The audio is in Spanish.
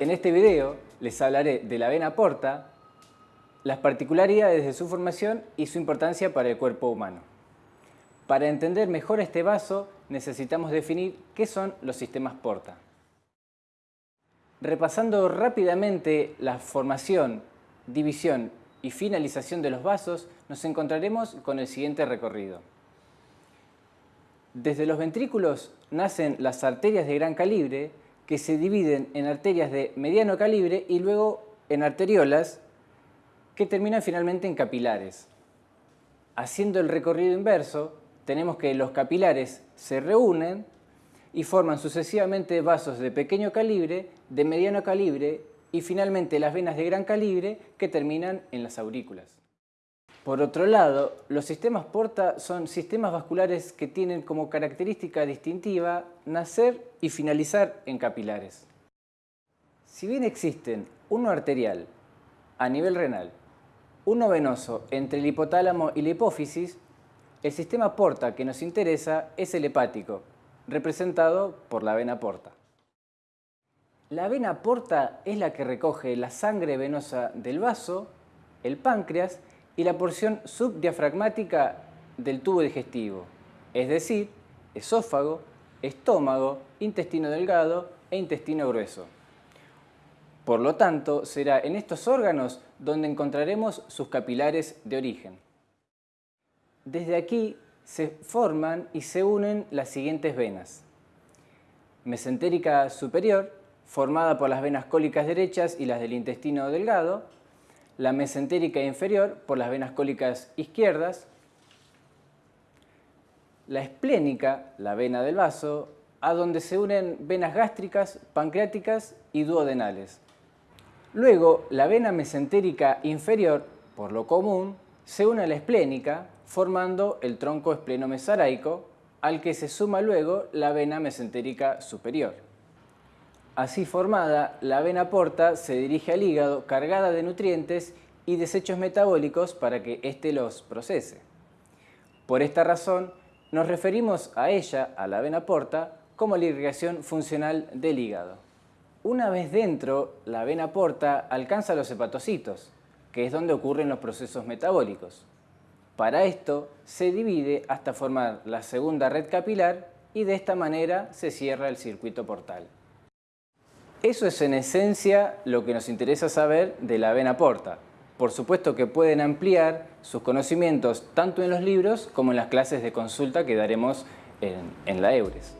En este video les hablaré de la vena porta, las particularidades de su formación y su importancia para el cuerpo humano. Para entender mejor este vaso necesitamos definir qué son los sistemas porta. Repasando rápidamente la formación, división y finalización de los vasos, nos encontraremos con el siguiente recorrido. Desde los ventrículos nacen las arterias de gran calibre que se dividen en arterias de mediano calibre y luego en arteriolas que terminan finalmente en capilares. Haciendo el recorrido inverso, tenemos que los capilares se reúnen y forman sucesivamente vasos de pequeño calibre, de mediano calibre y finalmente las venas de gran calibre que terminan en las aurículas. Por otro lado, los sistemas porta son sistemas vasculares que tienen como característica distintiva nacer y finalizar en capilares. Si bien existen uno arterial a nivel renal, uno venoso entre el hipotálamo y la hipófisis, el sistema porta que nos interesa es el hepático, representado por la vena porta. La vena porta es la que recoge la sangre venosa del vaso, el páncreas y la porción subdiafragmática del tubo digestivo, es decir, esófago, estómago, intestino delgado e intestino grueso. Por lo tanto, será en estos órganos donde encontraremos sus capilares de origen. Desde aquí se forman y se unen las siguientes venas. Mesentérica superior, formada por las venas cólicas derechas y las del intestino delgado, la mesentérica inferior por las venas cólicas izquierdas, la esplénica, la vena del vaso, a donde se unen venas gástricas, pancreáticas y duodenales. Luego, la vena mesentérica inferior, por lo común, se une a la esplénica, formando el tronco espleno-mesaraico, al que se suma luego la vena mesentérica superior. Así formada, la vena porta se dirige al hígado cargada de nutrientes y desechos metabólicos para que éste los procese. Por esta razón, nos referimos a ella, a la vena porta, como la irrigación funcional del hígado. Una vez dentro, la vena porta alcanza los hepatocitos, que es donde ocurren los procesos metabólicos. Para esto, se divide hasta formar la segunda red capilar y de esta manera se cierra el circuito portal. Eso es en esencia lo que nos interesa saber de la vena porta. Por supuesto que pueden ampliar sus conocimientos tanto en los libros como en las clases de consulta que daremos en, en la EURES.